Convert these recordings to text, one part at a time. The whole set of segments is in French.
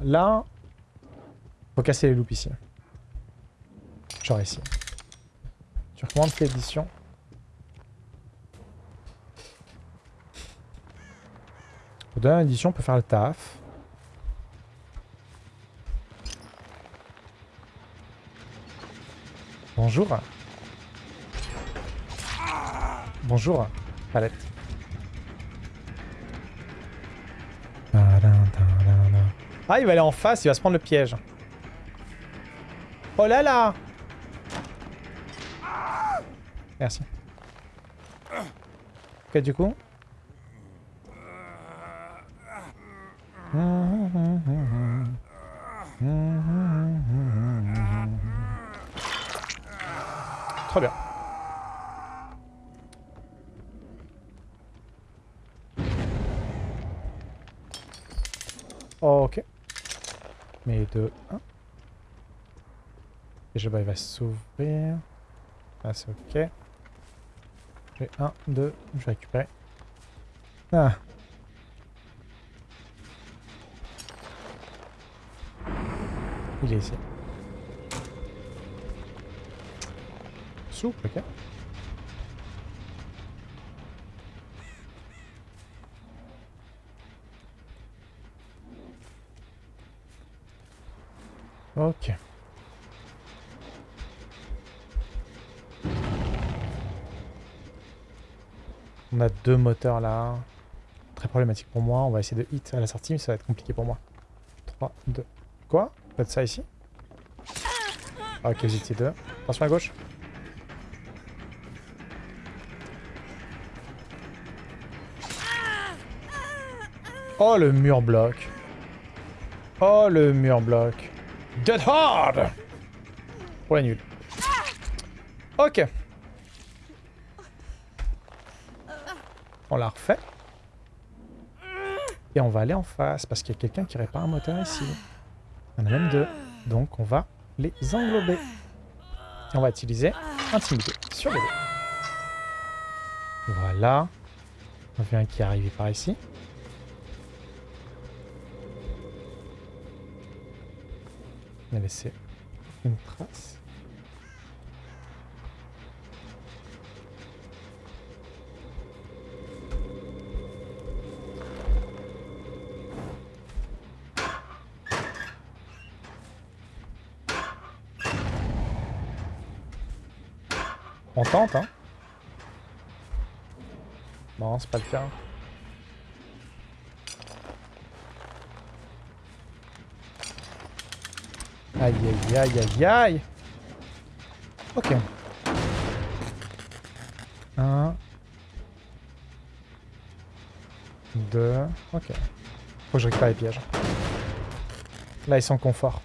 Là, faut casser les loupes ici. Genre ici. Tu recommandes l'édition? Pour donner édition, on peut faire le taf. Bonjour. Bonjour, palette. Ah, il va aller en face, il va se prendre le piège. Oh là là Merci. Ok, du coup. Trop bien. Ok. Mais de 1. Déjà, bah, il va s'ouvrir. Ah, c'est ok. J'ai 1, 2, je vais récupérer. Ah. Il est ici. Souple, ok. Ok. On a deux moteurs là. Très problématique pour moi. On va essayer de hit à la sortie, mais ça va être compliqué pour moi. 3, 2. Quoi? Pas de ça ici? Ah, Ok, étiez deux. Attention à gauche. Oh, le mur bloc. Oh, le mur bloc. Dead hard Pour la nulle. Ok. On la refait. Et on va aller en face, parce qu'il y a quelqu'un qui répare un moteur ici. Il y en a même deux. Donc on va les englober. Et on va utiliser Intimidé sur les deux. Voilà. On a qui est arrivé par ici. On a laissé une trace. On tente, hein Non, c'est pas le cas. Aïe, aïe, aïe, aïe, aïe Ok. Un. Deux. Ok. Faut que je récupère les pièges. Là, ils sont confort.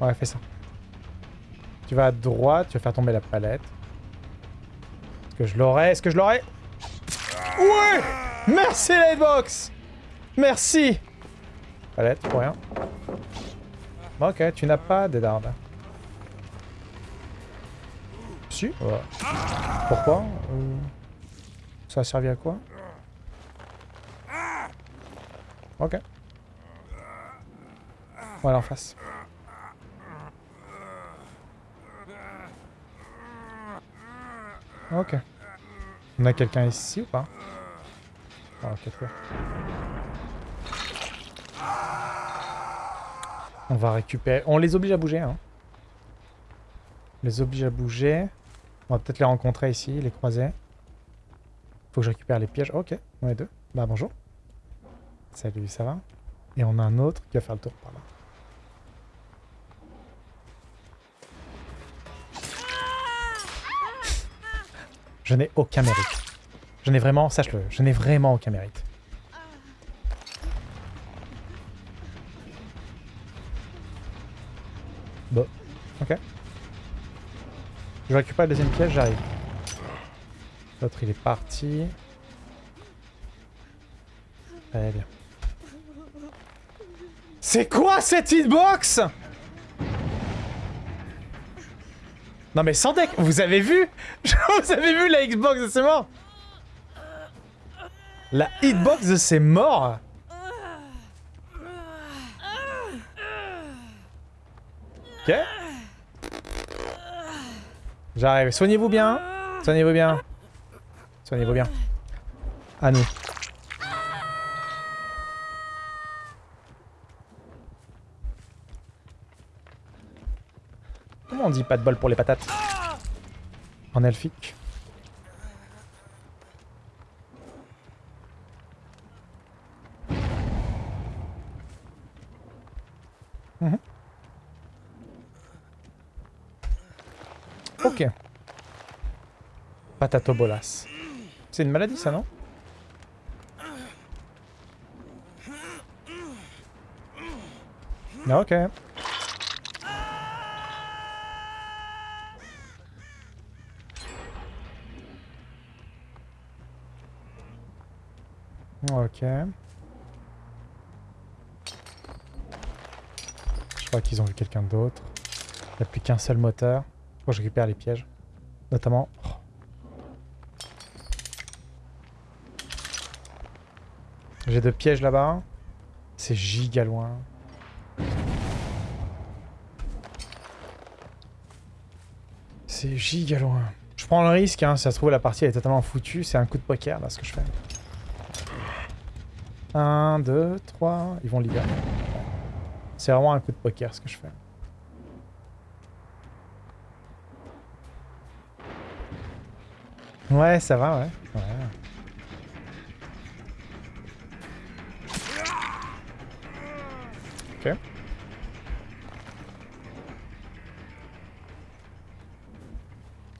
Ouais, fais ça. Tu vas à droite, tu vas faire tomber la palette. Est-ce que je l'aurai? Est-ce que je l'aurai? Merci Lightbox Merci Palette, pour rien. ok, tu n'as pas de dardes. Si. Pourquoi? Euh, Ça a servi à quoi? Ok. Voilà en face. Ok. On a quelqu'un ici ou pas? Ah, ok, On va récupérer... On les oblige à bouger, hein. On les oblige à bouger. On va peut-être les rencontrer ici, les croiser. Faut que je récupère les pièges. Ok, on est deux. Bah bonjour. Salut, ça va? Et on a un autre qui va faire le tour par là. Je n'ai aucun mérite. Je n'ai vraiment, sache-le, je n'ai vraiment aucun mérite. Bon, ok. Je récupère le deuxième piège, j'arrive. L'autre il est parti. Très bien. C'est quoi cette hitbox? Non mais sans deck, vous avez vu? Vous avez vu la Xbox de ces morts La hitbox de ces morts Ok J'arrive. Soignez-vous bien. Soignez-vous bien. Soignez-vous bien. À nous. Comment on dit pas de bol pour les patates? En elfique. Ok. Patatobolas. C'est une maladie ça, non? Ok. Ok. Je crois qu'ils ont vu quelqu'un d'autre. Il n'y a plus qu'un seul moteur. Je récupère les pièges. Notamment... J'ai deux pièges là-bas. C'est giga loin. C'est giga loin. Je prends le risque, hein, si ça se trouve la partie elle est totalement foutue, c'est un coup de poker là ce que je fais. 1, 2, 3, ils vont libérer. C'est vraiment un coup de poker ce que je fais. Ouais, ça va, ouais. Ok.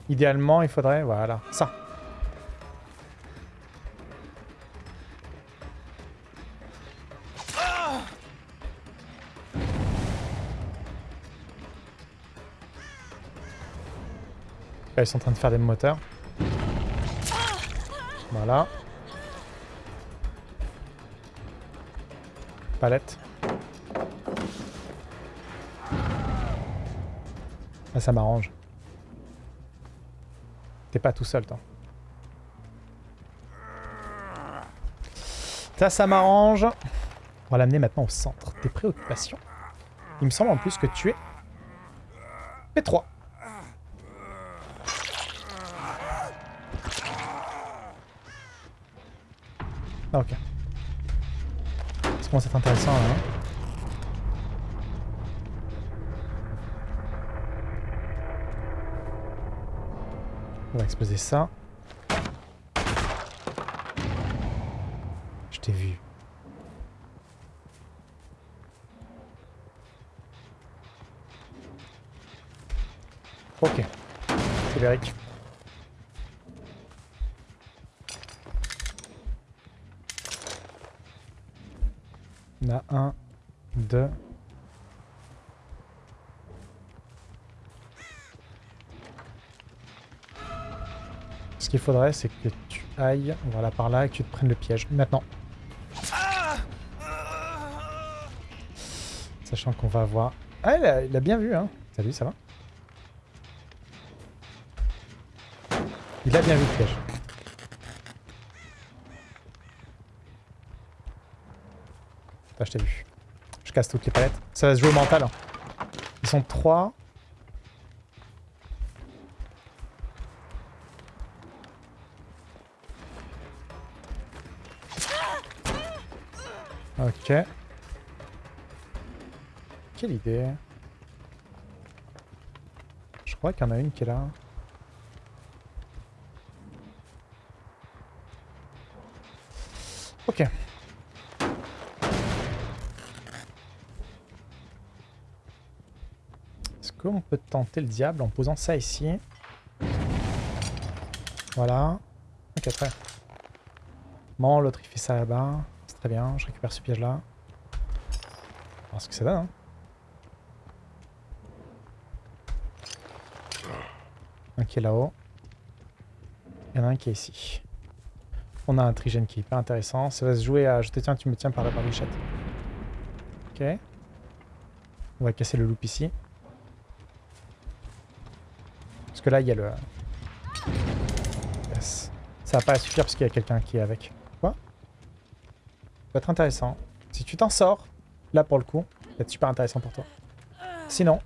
Idéalement, il faudrait... Voilà, ça. Ils sont en train de faire des moteurs. Voilà. Palette. Ah, ça m'arrange. T'es pas tout seul, toi. Ça, ça m'arrange. On va l'amener maintenant au centre des préoccupations. Il me semble en plus que tu es P3. Ah, ok. Ça commence à être intéressant là. hein. On va exploser ça. Je t'ai vu. Ok. C'est Beric. On a un, deux. Ce qu'il faudrait, c'est que tu ailles, voilà, par là, et que tu te prennes le piège. Maintenant. Sachant qu'on va voir... Ah, il a, il a bien vu, hein. Salut, ça va? Il a bien vu le piège. Je t'ai vu. Je casse toutes les palettes. Ça va se jouer au mental. hein. Ils sont trois. Ok. Quelle idée. Je crois qu'il y en a une qui est là. Ok. Est-ce qu'on peut tenter le diable en posant ça ici Voilà. Ok, très. Bon, l'autre il fait ça là-bas. C'est très bien, je récupère ce piège là. On ce que ça donne. Hein. Un qui est là-haut. Il y en a un qui est ici. On a un trigène qui est hyper intéressant. Ça va se jouer à je te tiens, tu me tiens par la barbichette. Ok. On va casser le loop ici. Parce que là, il y a le... Yes. Ça va pas suffire parce qu'il y a quelqu'un qui est avec. Quoi? Ça va être intéressant. Si tu t'en sors, là pour le coup, ça va être super intéressant pour toi. Sinon...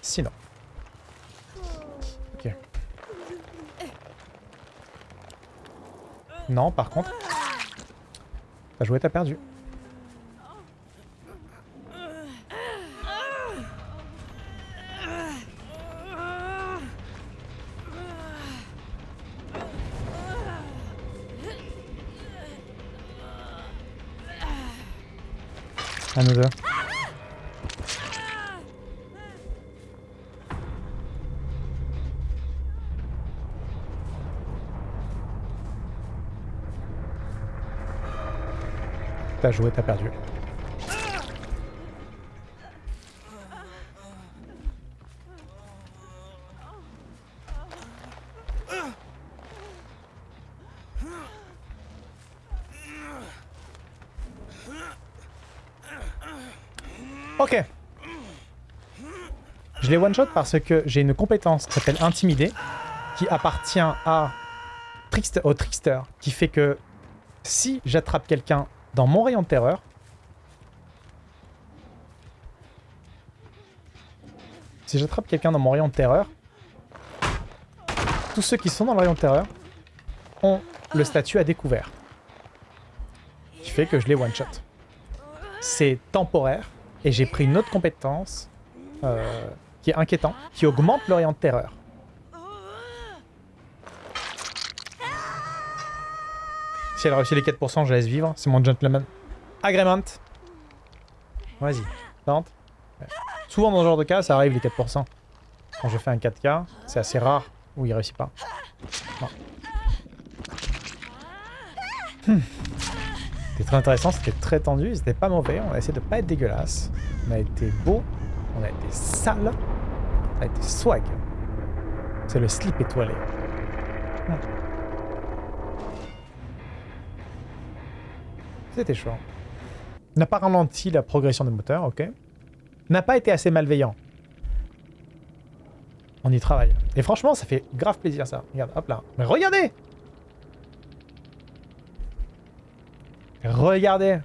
Sinon... Ok. Non, par contre... T'as joué, t'as perdu. À deux. T'as joué, t'as perdu. Ok. Je les one-shot parce que j'ai une compétence qui s'appelle Intimider, qui appartient à au Trickster, qui fait que si j'attrape quelqu'un dans mon rayon de terreur, si j'attrape quelqu'un dans mon rayon de terreur, tous ceux qui sont dans le rayon de terreur ont le statut à découvert. Qui fait que je les one-shot. C'est temporaire, et j'ai pris une autre compétence euh, qui est inquiétant, qui augmente le rayon de terreur. Si elle réussit les 4%, je laisse vivre. C'est mon gentleman. Agreement. Vas-y, tente. Souvent dans ce genre de cas, ça arrive les 4%. Quand je fais un 4K, c'est assez rare où il réussit pas. Hmm. C'était très intéressant, c'était très tendu, c'était pas mauvais. On a essayé de pas être dégueulasse. On a été beau, on a été sale, on a été swag. C'est le slip étoilé. C'était chaud. N'a pas ralenti la progression des moteurs, ok. N'a pas été assez malveillant. On y travaille. Et franchement, ça fait grave plaisir ça. Regarde, hop là. Mais regardez Regardez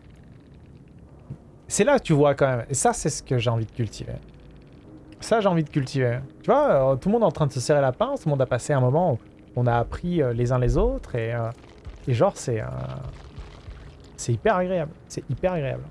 C'est là que tu vois quand même. Et ça, c'est ce que j'ai envie de cultiver. Ça, j'ai envie de cultiver. Tu vois, euh, tout le monde est en train de se serrer la pince. Tout le monde a passé un moment où on a appris euh, les uns les autres. Et, euh, et genre, c'est... c'est hyper agréable. C'est hyper agréable.